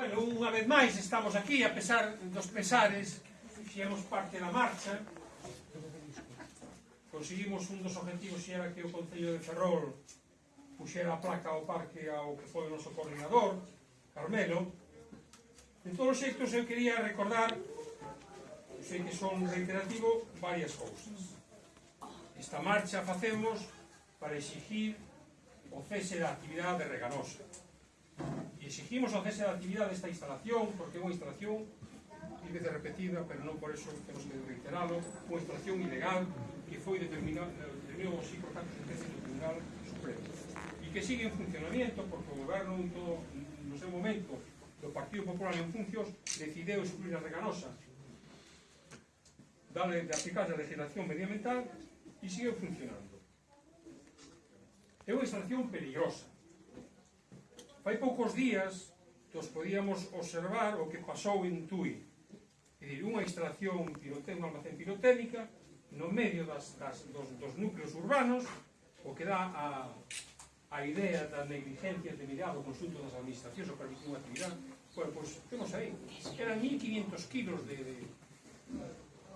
Bueno, unha vez máis estamos aquí a pesar dos pesares fixemos parte da marcha. Conseguimos un dos objetivos que era que o Concello de Ferrol puxera a placa ao parque ao que foi o noso coordinador Carmelo. De todos os xeitos eu quería recordar eu sei que son reiterativo varias cousas. Esta marcha facemos para exigir o cese da actividade reganosa. Exigimos o cese da actividade desta instalación, porque é unha instalación mil veces repetida, pero non por eso temos que reiteralo, unha instalación ilegal que foi determinado eh, así por tanto sentencia do Tribunal Supremo e que sigue en funcionamiento porque o goberno en todo, no seu momento do Partido Popular en funcións decideu excluir a reganosa dale de aplicar a legislación medioambiental e sigue funcionando. É unha instalación peligrosa. Fai poucos días que os podíamos observar o que pasou en Tui. É dicir, unha instalación pirotécnica, unha almacén pirotécnica, no medio das, das, dos, dos núcleos urbanos, o que dá a, a idea da negligencia de mirar o consulto das administracións o permitir unha actividade. Bueno, pois, pues, temos aí, eran 1.500 kilos de, de,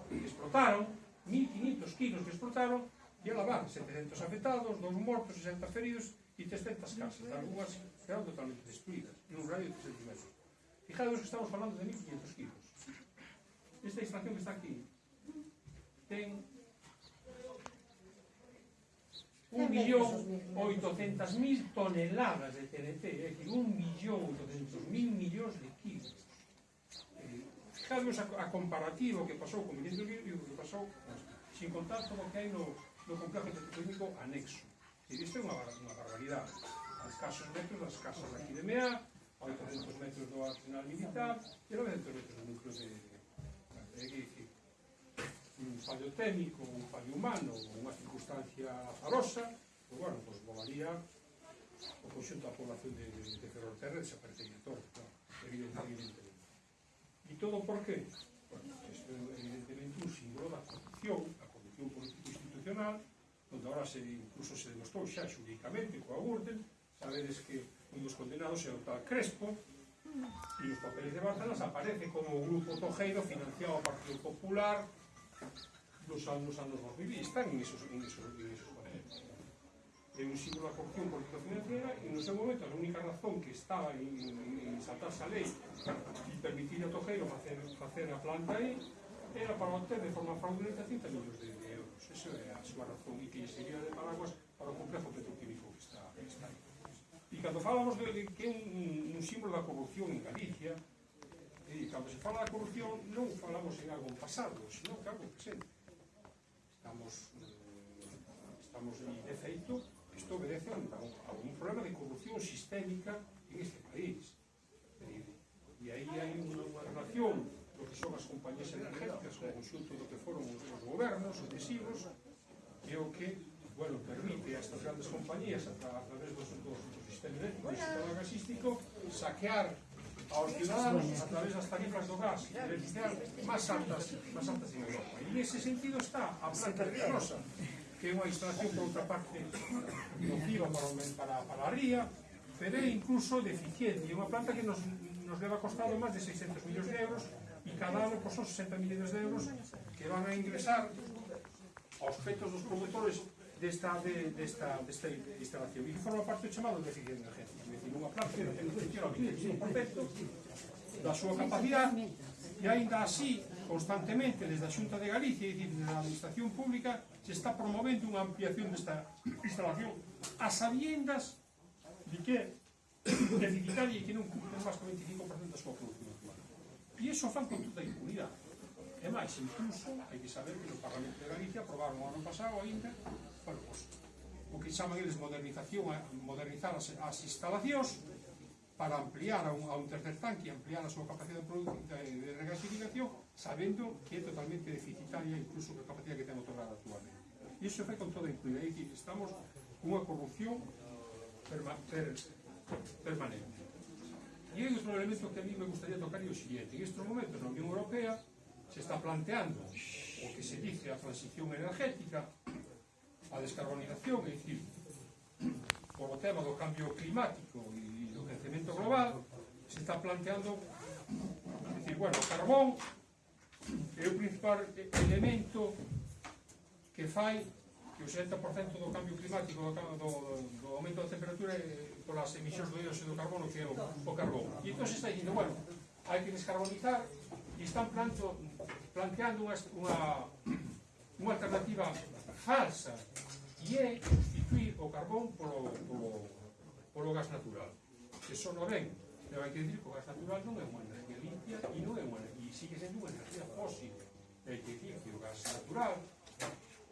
que explotaron, 1.500 kilos que explotaron, e a lavar 700 afectados, dos mortos, 60 feridos, e 300 casas, algunhas quedaron totalmente destruídas, nun radio de 300 metros. Fijaros que estamos falando de 1.500 kilos. Esta estación que está aquí ten 1.800.000 toneladas de TNT, é dicir, 1.800.000 millóns de kilos. Eh, Fijaros a, a comparativo que pasou con Miguel kilos e o que pasou, sin contar todo o que hai no, no complejo petroquímico anexo. E isto é unha, unha barbaridade. A escasos metros das casas da Quidemea, a 800 metros do Arsenal Militar, e a 900 metros do núcleo de... É que, un fallo técnico, un fallo humano, unha circunstancia azarosa, pois, bueno, pois volaría o conxunto da población de, de, de Ferrol Terra desaparecería todo, claro, evidentemente. E todo por qué? Bueno, isto é evidentemente un símbolo da corrupción, a corrupción político-institucional, onde ahora se incluso se demostrou xa xudicamente coa Gürtel, sabedes que un dos condenados é o tal Crespo, e os papeles de Bárcenas aparece como o grupo Tojeiro financiado ao Partido Popular dos anos anos 2000 están en esos, en esos, en esos papeles. É un símbolo da corrupción política financiera e no seu momento a única razón que estaba en, en, en saltarse a lei e permitir a Tojeiro facer, facer a planta aí era para obter de forma fraudulenta 30 millóns de, de euros. Esa é a súa razón e que lle de paraguas para o complexo petroquímico que está, que está aí. E cando falamos de, de que é un, un símbolo da corrupción en Galicia, eh, e cando se fala da corrupción non falamos en algo pasado, senón que algo presente. Estamos, eh, estamos de feito, isto obedece a un, a un problema de corrupción sistémica gobernos sucesivos é o que bueno, permite a estas grandes compañías a, tra a través do, do, sistema eléctrico e sistema gasístico saquear aos ciudadanos a través das tarifas do gas e electricidade máis altas, máis altas en Europa. E nesse sentido está a planta de Rosa, que é unha instalación por outra parte nociva para, para, para a ría, pero é incluso deficiente. É unha planta que nos, nos leva costado máis de 600 millóns de euros e cada ano costó 60 millóns de euros que van a ingresar aos petos dos promotores desta, de, desta, desta instalación. Iso forma parte do chamado de eficiencia energética. É dicir, unha planta que ten un 100% da súa capacidade e ainda así, constantemente, desde a Xunta de Galicia, e desde a Administración Pública, se está promovendo unha ampliación desta instalación a sabiendas de que deficitaria e que non cumplen máis que 25% da súa produción. E iso fan con toda impunidade. É máis, incluso, hai que saber que no Parlamento de Galicia aprobaron o ano pasado ainda, bueno, pues, o que chaman eles modernización, eh, modernizar as, as instalacións para ampliar a un, a un tercer tanque, e ampliar a súa capacidade de, de regasificación, sabendo que é totalmente deficitaria incluso a capacidade que ten otorgada actualmente. E iso foi con toda incluída, é que estamos cunha corrupción perma, per, permanente. E hai outro elemento que a mí me gustaría tocar e o siguiente, en estes momentos na Unión Europea se está planteando o que se dice a transición energética, a descarbonización, é dicir, polo tema do cambio climático e do crecemento global, se está planteando é dicir, bueno, o carbón é o principal elemento que fai que o 70% do cambio climático do, do, do aumento da temperatura eh, polas emisións do dióxido de carbono que é o, o carbón. E entón se está dicindo, bueno, hai que descarbonizar e están planto, planteando unha, unha, unha alternativa falsa e é substituir o carbón polo, polo, polo gas natural. Que só non ven. Pero hai que dicir que o gas natural non é unha energía limpia e non é unha e sigue sendo unha energía fósil. Hai que dicir que o gas natural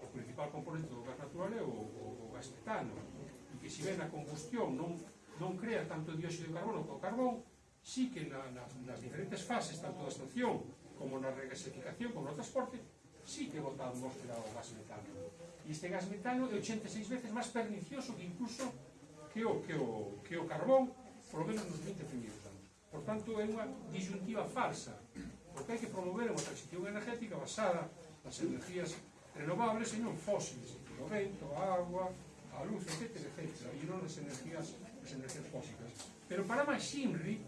o principal componente do gas natural é o, o, o gas metano. E que se ven a combustión non, non crea tanto dióxido de carbono como o carbón sí que na, na, nas diferentes fases, tanto da estación como na regasificación, como no transporte, sí que bota a atmósfera o gas metano. E este gas metano é 86 veces máis pernicioso que incluso que o, que o, que o carbón, polo menos nos 20 primeiros anos. Por tanto, é unha disyuntiva falsa, porque hai que promover unha transición energética basada nas energías renovables e non fósiles, o vento, a agua, a luz, etc, etc, e non as energías, as energías fósiles. Pero para máis Ximri,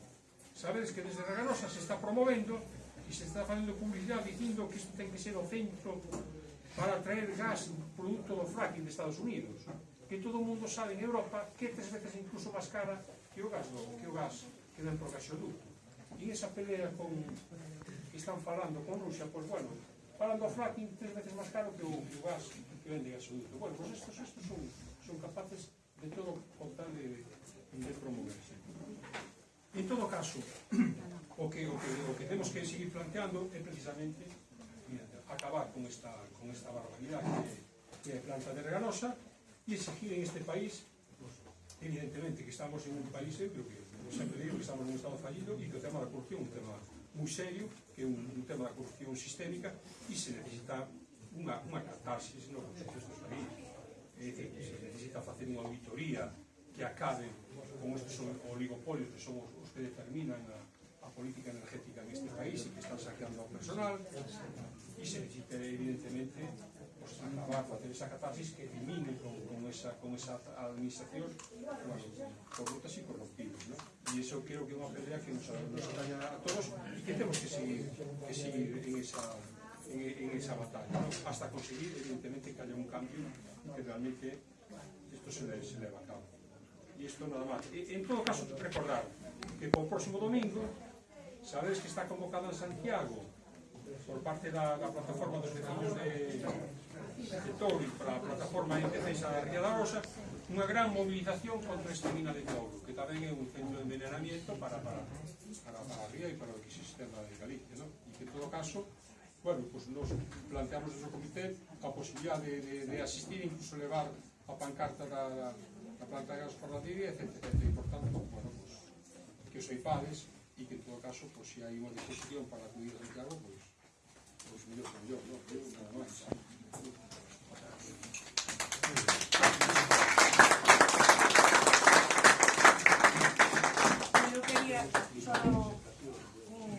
Sabedes que desde Reganosa se está promovendo e se está facendo publicidade dicindo que isto ten que ser o centro para traer gas produto do fracking de Estados Unidos. Que todo o mundo sabe en Europa que tres veces incluso máis cara que o gas que o gas que dan por gasoduto e esa pelea con que están falando con Rusia pois bueno, falando do fracking tres veces máis caro que o, que o gas que vende gasoduto bueno, pois estos, estos son, son capaces de todo contar de, de promoverse. En todo caso, o que, o que, o que temos que seguir planteando é precisamente mira, acabar con esta, con esta barbaridade que, que é planta de reganosa e exigir en este país evidentemente que estamos en un país, eh, eu creo que sempre digo que estamos nun estado fallido e que o tema da corrupción é un tema moi serio, que é un, un tema da corrupción sistémica e se necesita unha, unha catarsis no Consello dos País. É dicir, que se necesita facer unha auditoría que acabe con estes oligopolios que son os, os que determinan a, a política energética neste país e que están saqueando ao personal e se necesita evidentemente pues, acabar, facer esa catarsis que elimine con, con, esa, con esa administración pues, corruptas e corruptivas ¿no? e iso creo que é unha pelea que nos, nos ataña a todos e que temos que seguir, que seguir en esa en, en esa batalla ¿no? hasta conseguir evidentemente que haya un cambio que realmente esto se, le, se leva a cabo isto nada máis. E, en todo caso, recordar que para o próximo domingo, sabedes que está convocado en Santiago por parte da, da plataforma dos vecinos de, de Touro para a plataforma en defensa da Ría da Rosa unha gran movilización contra esta mina de Touro que tamén é un centro de envenenamiento para, para, para, para a Ría e para o que de Galicia no? e que en todo caso bueno, pues nos planteamos desde o comité a posibilidad de, de, de asistir incluso levar a pancarta da, da a planta de gas fornadivia, etc, etc. E, por tanto, bueno, pues, que os eipades e que, en todo caso, pues, se si hai unha disposición para acudir a Santiago, pois, pues, pues, mellor que mellor, non? Eu, nada máis. Eu quería só un,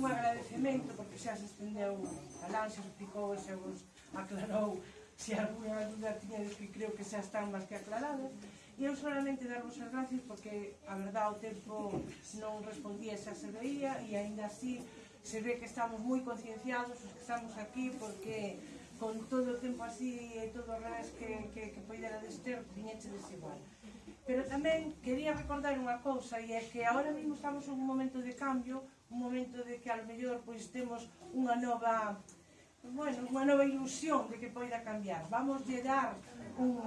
un agradecemento, porque xa se estendeu a lanxa, explicou e xa vos aclarou se alguna dúda tiñades que creo que xa están máis que aclaradas. E eu solamente darvos as gracias porque a verdade o tempo non respondía xa se veía e aínda así se ve que estamos moi concienciados os que estamos aquí porque con todo o tempo así e todo o ras que, que, que poidera dester viñeche desigual. Pero tamén quería recordar unha cousa e é que ahora mesmo estamos en un momento de cambio, un momento de que a lo mellor pois temos unha nova bueno, unha nova ilusión de que poida cambiar. Vamos de dar un,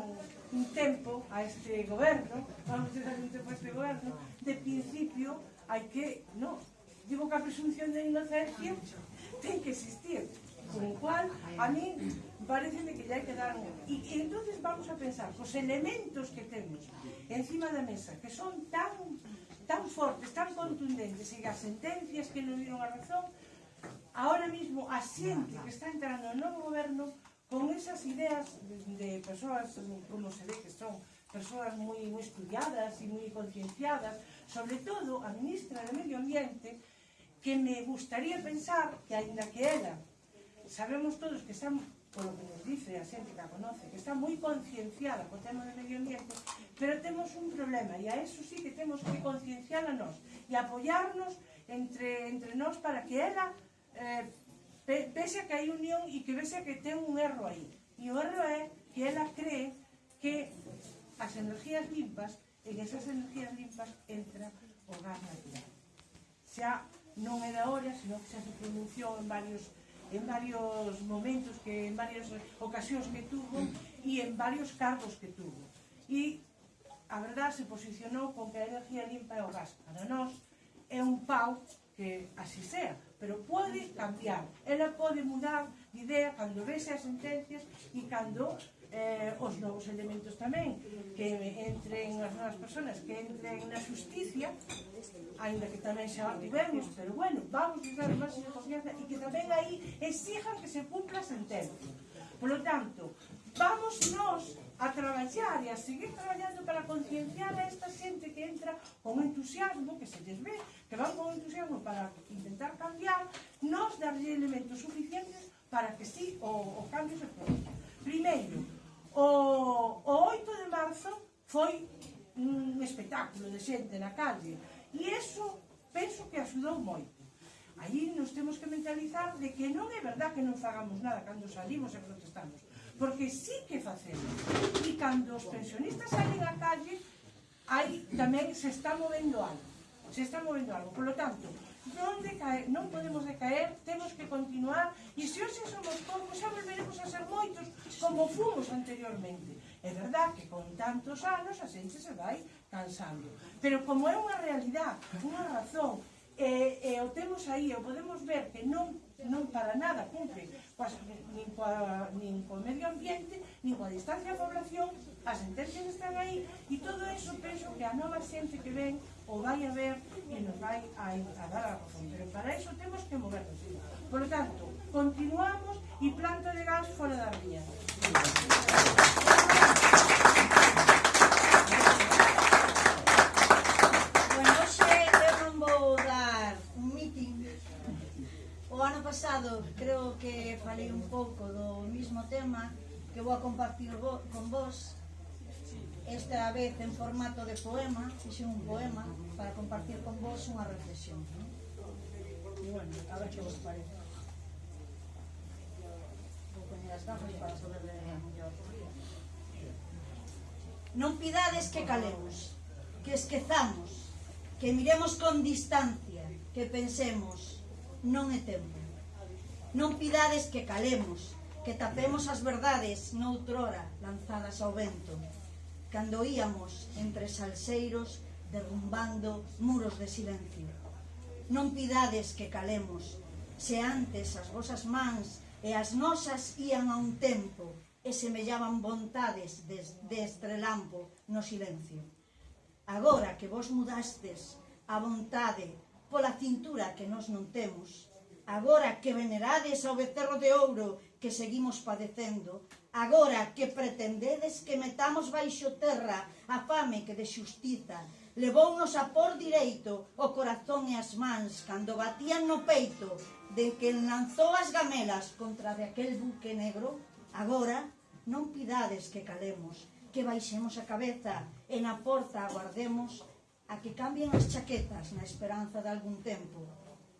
un tempo a este goberno, vamos de dar un tempo a este goberno, de principio hai que, no, digo que a presunción de inocencia ten que existir, con o cual a mí parece que ya hai que dar un... E, e entonces vamos a pensar, os elementos que temos encima da mesa, que son tan tan fortes, tan contundentes, e as sentencias que nos dieron a razón, ahora mismo a xente que está entrando no goberno con esas ideas de, de persoas, como se ve que son persoas moi, moi estudiadas e moi concienciadas, sobre todo a ministra de Medio Ambiente, que me gustaría pensar que, aínda que ela, sabemos todos que está, polo que nos dice a xente que a conoce, que está moi concienciada co tema do medio ambiente, pero temos un problema, e a eso sí que temos que concienciar a nós, e apoiarnos entre, entre nós para que ela eh, pese a que hai unión e que pese a que ten un erro aí. E o erro é que ela cree que as energías limpas, en esas energías limpas entra o gas natural. Xa non é da hora, senón que xa se pronunciou en varios en varios momentos, que en varias ocasións que tuvo e en varios cargos que tuvo. E a verdad se posicionou con que a energía limpa é o gas. Para nós é un pau que así sea pero pode cambiar. Ela pode mudar de idea cando vese as sentencias e cando eh, os novos elementos tamén que entren as novas personas que entren na justicia ainda que tamén xa tivemos pero bueno, vamos a dar máis de confianza e que tamén aí exijan que se cumpla a sentencia polo tanto, vamos nós a traballar e a seguir traballando para concienciar a esta xente que entra con entusiasmo, que se lles ve, que van con entusiasmo para intentar cambiar, nos darlle elementos suficientes para que sí o, o cambio se produza. Primeiro, o, o 8 de marzo foi un espectáculo de xente na calle e eso penso que axudou moito. Aí nos temos que mentalizar de que non é verdad que non fagamos nada cando salimos e protestamos porque sí que facemos. E cando os pensionistas salen á calle, aí tamén se está movendo algo. Se está movendo algo. Por lo tanto, non, decaer, non podemos decaer, temos que continuar, e se hoxe somos poucos, xa volveremos a ser moitos, como fomos anteriormente. É verdad que con tantos anos a xente se vai cansando. Pero como é unha realidade, unha razón, e, e o temos aí, o podemos ver que non, non para nada cumpre coas, nin, coa, nin co medio ambiente, nin coa distancia da población, as sentencias están aí, e todo eso penso que a nova xente que ven o vai a ver e nos vai a, a dar a razón. Pero para iso temos que movernos. Por lo tanto, continuamos e planta de gas fora da ría. Gracias. pasado creo que falei un pouco do mismo tema que vou a compartir vo, con vos esta vez en formato de poema fixe un poema para compartir con vos unha reflexión ¿no? e bueno, a ver que vos parece vou poner as gafas para poder ler mellor non pidades que calemos que esquezamos que miremos con distancia que pensemos non é tempo. Non pidades que calemos, que tapemos as verdades noutrora lanzadas ao vento. Cando íamos entre salseiros derrumbando muros de silencio. Non pidades que calemos, se antes as vosas mans e as nosas ían a un tempo e semellaban vontades de, de estrelampo no silencio. Agora que vos mudastes a vontade pola cintura que nos non temos, agora que venerades ao becerro de ouro que seguimos padecendo, agora que pretendedes que metamos baixo terra a fame que de xustiza levounos a por direito o corazón e as mans cando batían no peito de que lanzou as gamelas contra de aquel buque negro, agora non pidades que calemos, que baixemos a cabeza e na porta aguardemos a que cambien as chaquetas na esperanza de algún tempo,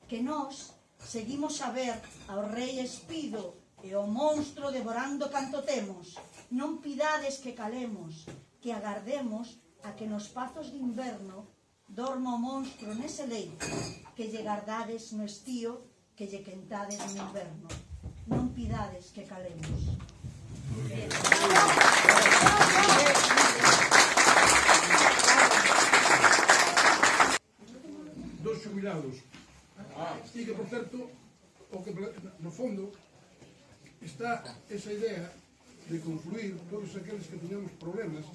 que nós Seguimos a ver ao rei espido e o monstro devorando canto temos. Non pidades que calemos, que agardemos a que nos pazos de inverno dorma o monstro nese leito, que lle gardades no estío, que lle quentades no inverno. Non pidades que calemos. Dos jubilados e que, por certo, o que no fondo está esa idea de confluir todos aqueles que teñamos problemas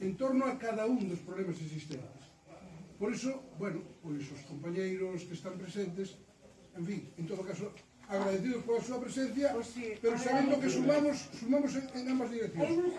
en torno a cada un dos problemas existentes. Por iso, bueno, pois os compañeiros que están presentes, en fin, en todo caso, agradecidos pola súa presencia, pues sí, pero sabendo que sumamos, sumamos en, en ambas direccións.